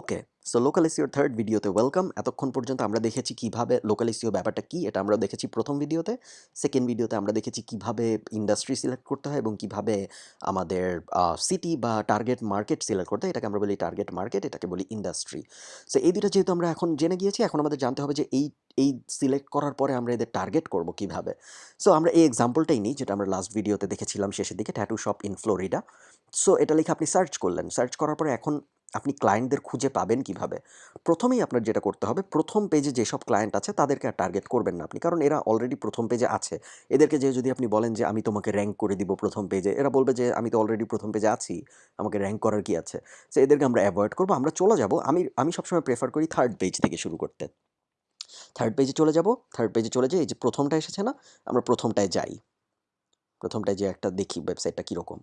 Okay so local SEO third ভিডিওতে welcome এতক্ষণ পর্যন্ত আমরা দেখেছি কীভাবে লোকাল এসিও ব্যাপারটা কি, এটা আমরা দেখেছি প্রথম ভিডিওতে সেকেন্ড ভিডিওতে আমরা দেখেছি কীভাবে ইন্ডাস্ট্রি সিলেক্ট করতে হয় এবং কীভাবে আমাদের সিটি বা টার্গেট মার্কেট সিলেক্ট করতে হয়। এটাকে আমরা বলি টার্গেট মার্কেট এটাকে বলি ইন্ডাস্ট্রি সো এই দুটো যেহেতু আমরা এখন জেনে গিয়েছি, এখন আমাদের জানতে হবে যে এই এই সিলেক্ট করার পরে আমরা এদের টার্গেট করব কীভাবে। সো আমরা এই এক্সাম্পলটাই নিই, যেটা আমরা লাস্ট ভিডিওতে দেখেছিলাম শেষের দিকে tattoo shop in Florida so এটা লিখে আপনি সার্চ করলেন। সার্চ করার পরে এখন আপনি ক্লায়েন্টদের খুঁজে পাবেন কীভাবে? প্রথমেই আপনার যেটা করতে হবে, প্রথম পেজে যেসব ক্লায়েন্ট আছে, তাদেরকে আর টার্গেট করবেন না আপনি। কারণ এরা অলরেডি প্রথম পেজে আছে। এদেরকে যে যদি আপনি বলেন যে, আমি তোমাকে র্যাঙ্ক করে দিব প্রথম পেজে এরা বলবে যে, আমি তো অলরেডি প্রথম পেজে আছি, আমাকে র্যাঙ্ক করার কি আছে? সে এদেরকে আমরা অ্যাভয়েড করব। আমরা চলে যাব। আমি আমি সবসময় প্রেফার করি থার্ড পেজ থেকে শুরু করতে। থার্ড পেজে চলে যাব। থার্ড পেজে চলে যাই এই যে প্রথমটা এসেছে না, আমরা প্রথমটায় যাই। প্রথমটায় যে একটা দেখি ওয়েবসাইটটা কীরকম।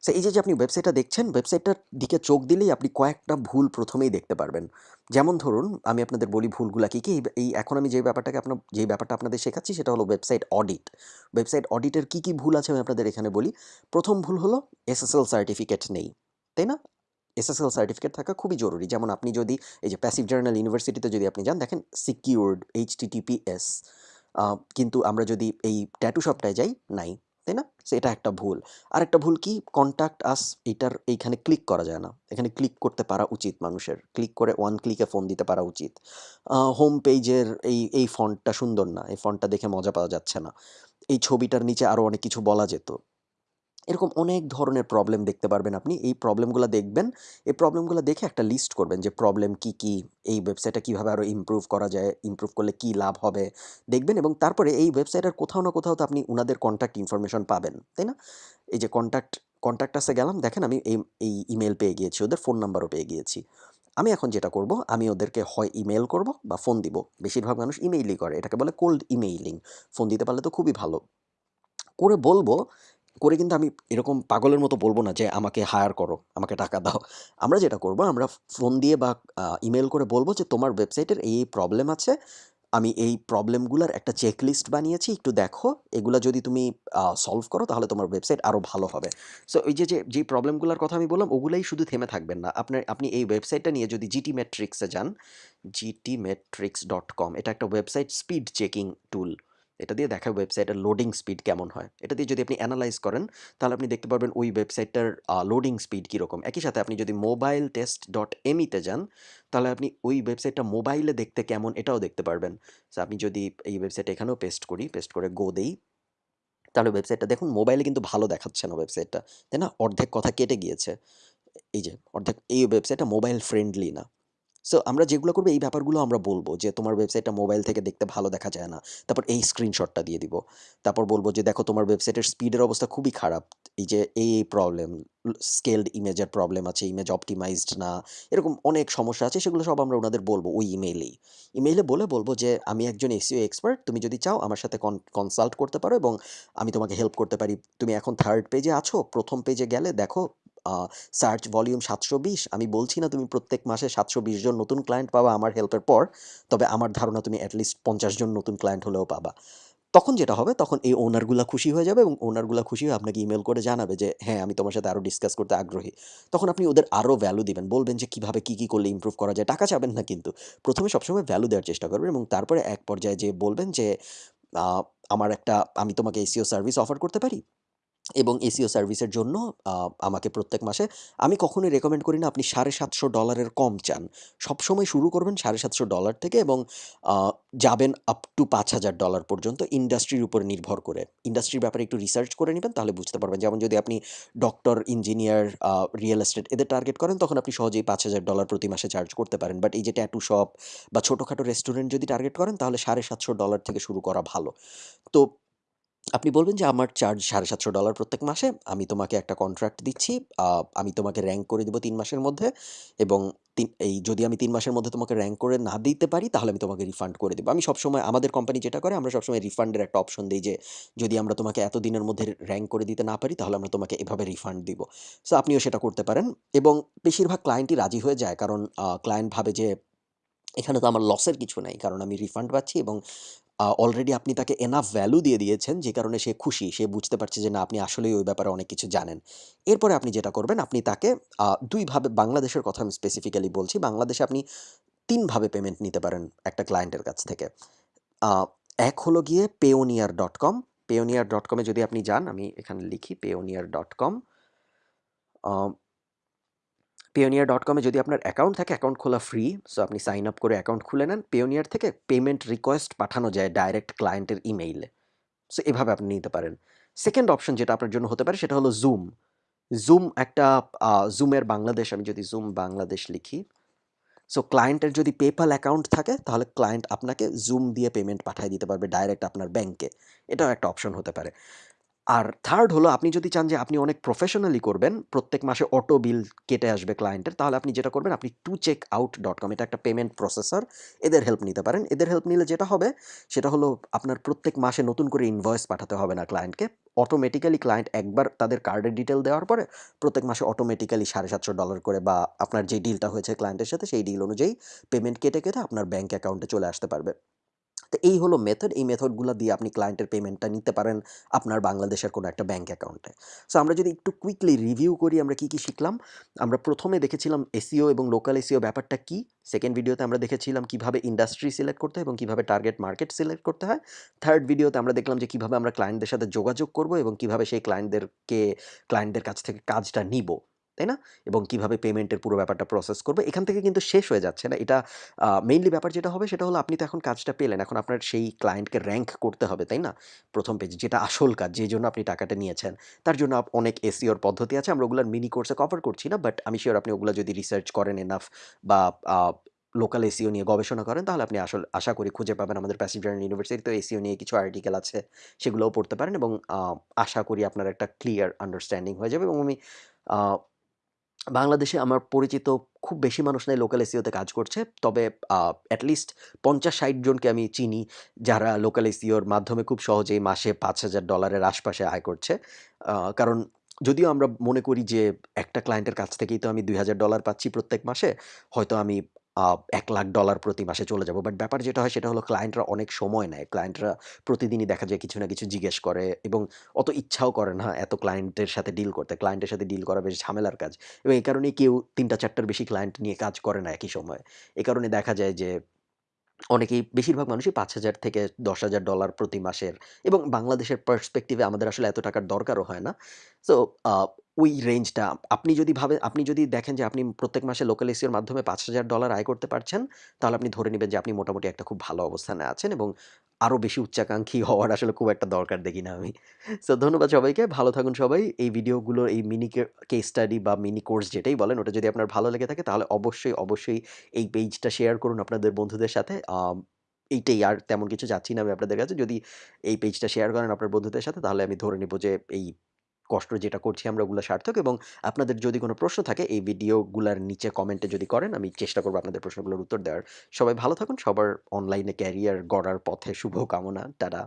সো এই যে আপনি ওয়েবসাইটটা দেখছেন ওয়েবসাইটটার দিকে চোখ দিলেই আপনি কয়েকটা ভুল প্রথমেই দেখতে পারবেন। যেমন ধরুন, আমি আপনাদের বলি ভুলগুলা কী কী? এই- এই এখন আমি যে ব্যাপারটাকে আপনার, যে ব্যাপারটা আপনাদের শেখাচ্ছি সেটা হলো ওয়েবসাইট অডিট ওয়েবসাইট অডিটের কী কী ভুল আছে আমি আপনাদের এখানে বলি। প্রথম ভুল হলো এসএসএল সার্টিফিকেট নেই, তাই না? এসএসএল সার্টিফিকেট থাকা খুবই জরুরি। যেমন আপনি যদি, এই যে প্যাসিভ জার্নাল ইউনিভার্সিটিতে যদি আপনি যান, দেখেন সিকিউরড এইচটিটিপিএস কিন্তু আমরা যদি এই ট্যাটু শপটায় যাই, নাই। তাই না? সো এটা একটা ভুল। আর একটা ভুল কি? কন্ট্যাক্ট আস এটার এইখানে ক্লিক করা যায় না। এখানে ক্লিক করতে পারা উচিত মানুষের। ক্লিক করে ওয়ান ক্লিকে ফোন দিতে পারা উচিত। হোম পেজের এই এই ফন্টটা সুন্দর না। এই ফন্টটা দেখে মজা পাওয়া যাচ্ছে না। এই ছবিটার নিচে আরও অনেক কিছু বলা যেত। এরকম অনেক ধরনের প্রবলেম দেখতে পারবেন আপনি। এই প্রবলেমগুলো দেখবেন, এই প্রবলেমগুলো দেখে একটা লিস্ট করবেন যে প্রবলেম কি কি, এই ওয়েবসাইটটা কীভাবে আরও ইমপ্রুভ করা যায় ইমপ্রুভ করলে কি লাভ হবে, দেখবেন এবং তারপরে এই ওয়েবসাইটের কোথাও না কোথাও তো আপনি উনাদের কন্ট্যাক্ট ইনফরমেশন পাবেন, তাই না? এই যে কন্ট্যাক্ট কন্ট্যাক্টাসে গেলাম, দেখেন আমি এই এই ইমেল পেয়ে গিয়েছি, ওদের ফোন নাম্বারও পেয়ে গিয়েছি। আমি এখন যেটা করব, আমি ওদেরকে হয় ইমেল করব বা ফোন দিব। বেশিরভাগ মানুষ ইমেইলই করে, এটাকে বলে কোল্ড ইমেইলিং ফোন দিতে পারলে তো খুবই ভালো। করে বলব করে কিন্তু আমি এরকম পাগলের মতো বলব না যে আমাকে হায়ার করো, আমাকে টাকা দাও। আমরা যেটা করব, আমরা ফোন দিয়ে বা ইমেল করে বলব যে তোমার ওয়েবসাইটের এই প্রবলেম আছে, আমি এই প্রবলেমগুলোর একটা চেকলিস্ট বানিয়েছি, একটু দেখো, এগুলো যদি তুমি সলভ করো তাহলে তোমার ওয়েবসাইট আরও ভালো হবে। সো এই যে যে যে প্রবলেমগুলোর কথা আমি বললাম, ওগুলোই শুধু থেমে থাকবেন না। আপনার, আপনি এই ওয়েবসাইটটা নিয়ে যদি জিটি মেট্রিক্সে যান জিটি মেট্রিক্স ডট কম এটা একটা ওয়েবসাইট স্পিড চেকিং টুল এটা দিয়ে দেখায় ওয়েবসাইটের লোডিং স্পিড কেমন হয়? এটা দিয়ে যদি আপনি অ্যানালাইজ করেন, তাহলে আপনি দেখতে পারবেন ওই ওয়েবসাইটটার লোডিং স্পিড কীরকম। একই সাথে আপনি যদি মোবাইল টেস্ট ডট এমিতে যান, তাহলে আপনি ওই ওয়েবসাইটটা মোবাইলে দেখতে কেমন এটাও দেখতে পারবেন। সো আপনি যদি এই ওয়েবসাইট এখানেও পেস্ট করি পেস্ট করে গো দেই, তাহলে ওয়েবসাইটটা দেখুন মোবাইলে কিন্তু ভালো দেখাচ্ছে না ওয়েবসাইটটা তাই না? অর্ধেক কথা কেটে গিয়েছে। এই যে, অর্ধেক, এই ওয়েবসাইটটা মোবাইল ফ্রেন্ডলি না। সো আমরা যেগুলো করব, এই ব্যাপারগুলো আমরা বলব যে, তোমার ওয়েবসাইটটা মোবাইল থেকে দেখতে ভালো দেখা যায় না। তারপর এই স্ক্রিনশটটা দিয়ে দিব। তারপর বলব যে, দেখো, তোমার ওয়েবসাইটের স্পিডের অবস্থা খুবই খারাপ। এই যে, এই এই প্রবলেম স্কেলড ইমেজের প্রবলেম আছে ইমেজ অপটিমাইজড না, এরকম অনেক সমস্যা আছে, সেগুলো সব আমরা ওনাদের বলব ওই ইমেইলেই ইমেইলে বলে বলব যে, আমি একজন এসিও এক্সপার্ট তুমি যদি চাও আমার সাথে কনসাল্ট করতে পারো এবং আমি তোমাকে হেল্প করতে পারি। তুমি এখন থার্ড পেজে আছো, প্রথম পেজে গেলে দেখো সার্চ ভলিউম সাতশো বিশ। আমি বলছি না তুমি প্রত্যেক মাসে সাতশো বিশ জন নতুন ক্লায়েন্ট পাবা আমার হেল্পের পর, তবে আমার ধারণা তুমি অ্যাটলিস্ট পঞ্চাশ জন নতুন ক্লায়েন্ট হলেও পাবা। তখন যেটা হবে, তখন এই ওনারগুলো খুশি হয়ে যাবে এবং ওনারগুলো খুশি হয়ে আপনাকে ইমেল করে জানাবে যে হ্যাঁ আমি তোমার সাথে আরও ডিসকাস করতে আগ্রহী। তখন আপনি ওদের আরও ভ্যালু দিবেন। বলবেন যে, কীভাবে কী কী করলে ইমপ্রুভ করা যায়? টাকা চাবেন না কিন্তু। প্রথমে সবসময় ভ্যালু দেওয়ার চেষ্টা করবেন এবং তারপরে এক পর্যায়ে যে বলবেন যে আমার একটা, আমি তোমাকে এসিও সার্ভিস অফার করতে পারি? এবং এসিও সার্ভিসের জন্য আমাকে প্রত্যেক মাসে, আমি কখনোই রেকমেন্ড করি না আপনি সাড়ে সাতশো ডলারের কম চান। সবসময় শুরু করবেন সাড়ে সাতশো ডলার থেকে এবং যাবেন আপ টু পাঁচ হাজার ডলার পর্যন্ত ইন্ডাস্ট্রির উপর নির্ভর করে। ইন্ডাস্ট্রির ব্যাপারে একটু রিসার্চ করে নেবেন, তাহলে বুঝতে পারবেন। যেমন যদি আপনি ডক্টর ইঞ্জিনিয়ার রিয়েল এস্টেট এদের টার্গেট করেন, তখন আপনি সহজেই পাঁচ হাজার ডলার প্রতি মাসে চার্জ করতে পারেন। বাট এই যে ট্যাটু শপ বা ছোটোখাটো রেস্টুরেন্ট যদি টার্গেট করেন, তাহলে সাড়ে সাতশো ডলার থেকে শুরু করা ভালো। তো আপনি বলবেন যে আমার চার্জ সাড়ে সাতশো ডলার প্রত্যেক মাসে, আমি তোমাকে একটা কন্ট্রাক্ট দিচ্ছি আমি তোমাকে র্যাঙ্ক করে দেবো তিন মাসের মধ্যে এবং তিন, এই যদি আমি তিন মাসের মধ্যে তোমাকে র্যাঙ্ক করে না দিতে পারি, তাহলে আমি তোমাকে রিফান্ড করে দেবো। আমি সবসময়, আমাদের কোম্পানি যেটা করে, আমরা সবসময় রিফান্ডের একটা অপশন দিই যে, যদি আমরা তোমাকে এত দিনের মধ্যে র্যাঙ্ক করে দিতে না পারি, তাহলে আমরা তোমাকে এভাবে রিফান্ড দিব। সো আপনিও সেটা করতে পারেন এবং বেশিরভাগ ক্লায়েন্টই রাজি হয়ে যায়, কারণ ক্লায়েন্ট ভাবে যে, এখানে তো আমার লসের কিছু নাই, কারণ আমি রিফান্ড পাচ্ছি এবং অলরেডি আপনি তাকে এনাফ ভ্যালু দিয়ে দিয়েছেন, যে কারণে সে খুশি। সে বুঝতে পারছে যে না, আপনি আসলেই ওই ব্যাপারে অনেক কিছু জানেন। এরপরে আপনি যেটা করবেন, আপনি তাকে দুইভাবে বাংলাদেশের কথা আমি স্পেসিফিক্যালি বলছি। বাংলাদেশে আপনি তিনভাবে পেমেন্ট নিতে পারেন একটা ক্লায়েন্টের কাছ থেকে। এক হলো গিয়ে Payoneer dot com Payoneer dot কমে যদি আপনি যান, আমি এখানে লিখি payoneer.com আ ডট এ যদি আপনার অ্যাকাউন্ট থাকে অ্যাকাউন্ট খোলা ফ্রি। সো আপনি সাইন আপ করে অ্যাকাউন্ট খুলে নেন। পেওনিয়ার থেকে পেমেন্ট রিকোয়েস্ট পাঠানো যায় ডাইরেক্ট ক্লায়েন্টের ইমেইলে। সো এভাবে আপনি নিতে পারেন। সেকেন্ড অপশন যেটা আপনার জন্য হতে পারে, সেটা হলো জুম জুম একটা জুমের বাংলাদেশ, আমি যদি জুম বাংলাদেশ লিখি। সো ক্লায়েন্টের যদি PayPal অ্যাকাউন্ট থাকে, তাহলে ক্লায়েন্ট আপনাকে জুম দিয়ে পেমেন্ট পাঠিয়ে দিতে পারবে ডাইরেক্ট আপনার ব্যাংকে। এটাও একটা অপশন হতে পারে। আর থার্ড হলো আপনি যদি চান যে আপনি অনেক প্রফেশনালি করবেন, প্রত্যেক মাসে অটো বিল কেটে আসবে ক্লায়েন্টের তাহলে আপনি যেটা করবেন আপনি two checkout dot com এটা একটা পেমেন্ট প্রসেসর। এদের হেল্প নিতে পারেন। এদের হেল্প নিলে যেটা হবে সেটা হলো আপনার প্রত্যেক মাসে নতুন করে ইনভয়েস পাঠাতে হবে না ক্লায়েন্টকে। অটোমেটিক্যালি ক্লায়েন্ট একবার তাদের কার্ডের ডিটেল দেওয়ার পরে প্রত্যেক মাসে অটোমেটিক্যালি $৭৫০ করে বা আপনার যে ডিলটা হয়েছে ক্লায়েন্টের সাথে সেই ডিল অনুযায়ী পেমেন্ট কেটে, কেটে আপনার ব্যাঙ্ক অ্যাকাউন্টে চলে আসতে পারবে। তো এই হলো মেথড। এই মেথডগুলো দিয়ে আপনি ক্লায়েন্টের পেমেন্টটা নিতে পারেন আপনার বাংলাদেশের কোনো একটা ব্যাঙ্ক অ্যাকাউন্টে। সো আমরা যদি একটু কুইকলি রিভিউ করি আমরা কি, কি শিখলাম? আমরা প্রথমে দেখেছিলাম এসিও এবং লোকাল এসিও ব্যাপারটা কি? সেকেন্ড ভিডিওতে আমরা দেখেছিলাম কীভাবে ইন্ডাস্ট্রি সিলেক্ট করতে হয় এবং কীভাবে টার্গেট মার্কেট সিলেক্ট করতে হয়। থার্ড ভিডিওতে আমরা দেখলাম যে কীভাবে আমরা ক্লায়েন্টদের সাথে যোগাযোগ করব এবং কীভাবে সেই ক্লায়েন্টদেরকে ক্লায়েন্টদের কাছ থেকে কাজটা নিবো। তাই না? এবং কীভাবে পেমেন্টের পুরো ব্যাপারটা প্রসেস করব। এখান থেকে কিন্তু শেষ হয়ে যাচ্ছে না। এটা মেইনলি ব্যাপার যেটা হবে সেটা হলো আপনি তো এখন কাজটা পেলেন। এখন আপনার সেই ক্লায়েন্টকে র্যাঙ্ক করতে হবে, তাই না? প্রথম পেজে যেটা আসল কাজ যে জন্য আপনি টাকাটা নিয়েছেন। তার জন্য অনেক এসিওর পদ্ধতি আছে। আমরা ওগুলার মিনি কোর্সে কভার করছি না। বাট আমি শিওর আপনি ওগুলো যদি রিসার্চ করেন এনাফ বা লোকাল এসিও নিয়ে গবেষণা করেন তাহলে আপনি আসল আশা করি খুঁজে পাবেন আমাদের প্যাসিভ জার্নাল ইউনিভার্সিটিতেও এসইও নিয়ে কিছু আর্টিকেল আছে। সেগুলোও পড়তে পারেন এবং আশা করি আপনার একটা ক্লিয়ার আন্ডারস্ট্যান্ডিং হয়ে যাবে এবং আমি বাংলাদেশে আমার পরিচিত খুব বেশি মানুষ নাই লোকাল এসিওতে কাজ করছে। তবে অ্যাটলিস্ট পঞ্চাশ ষাট ৫০-৬০ জনকে আমি চিনি যারা লোকাল এসিওর মাধ্যমে খুব সহজেই মাসে পাঁচ হাজার ডলারের আশপাশে আয় করছে। কারণ যদিও আমরা মনে করি যে একটা ক্লায়েন্টের কাছ থেকেই তো আমি $২,০০০ পাচ্ছি প্রত্যেক মাসে। হয়তো আমি আ $১,০০,০০০ প্রতি মাসে চলে যাব। বাট ব্যাপার যেটা হয় সেটা হলো ক্লায়েন্টরা অনেক সময় নেয়। ক্লায়েন্টরা প্রতিদিনই দেখা যায় কিছু না কিছু জিজ্ঞেস করে এবং অত ইচ্ছাও করে না এত ক্লায়েন্টের সাথে ডিল করতে। ক্লায়েন্টের সাথে ডিল করা বেশ ঝামেলার কাজ। এবং এই কারণেই কেউ ৩ টা ৪ টার বেশি ক্লায়েন্ট নিয়ে কাজ করে না একই সময়ে। এ কারণে দেখা যায় যে অনেকেই বেশিরভাগ মানুষই $৫,০০০ থেকে $১০,০০০ প্রতি মাসের এবং বাংলাদেশের পার্সপেক্টিভে আমাদের আসলে এত টাকার দরকারও হয় না। সো ওই রেঞ্জটা আপনি যদি ভাবেন আপনি যদি দেখেন যে আপনি প্রত্যেক মাসে লোকাল এসইওর মাধ্যমে $৫,০০০ আয় করতে পারছেন, তাহলে আপনি ধরে নেবেন যে আপনি মোটামুটি একটা খুব ভালো অবস্থানে আছেন এবং আরও বেশি উচ্চাকাঙ্ক্ষী হওয়ার আসলে খুব একটা দরকার দেখি না আমি। সো ধন্যবাদ সবাইকে। ভালো থাকুন সবাই। এই ভিডিওগুলো এই মিনি কেস স্টাডি বা মিনি কোর্স যেটাই বলেন ওটা যদি আপনার ভালো লেগে থাকে তাহলে অবশ্যই, অবশ্যই এই পেজটা শেয়ার করুন আপনাদের বন্ধুদের সাথে। এইটাই আর তেমন কিছু যাচ্ছি না আমি আপনাদের কাছে। যদি এই পেজটা শেয়ার করেন আপনার বন্ধুদের সাথে তাহলে আমি ধরে নিব যে এই কষ্ট যেটা করছি আমরা ওগুলো সার্থক এবং আপনাদের যদি কোনো প্রশ্ন থাকে, এই ভিডিওগুলোর নিচে কমেন্টে যদি করেন, আমি চেষ্টা করব আপনাদের প্রশ্নগুলোর উত্তর দেওয়ার। সবাই ভালো থাকুন। সবার অনলাইনে ক্যারিয়ার গড়ার পথে শুভকামনা। টাটা।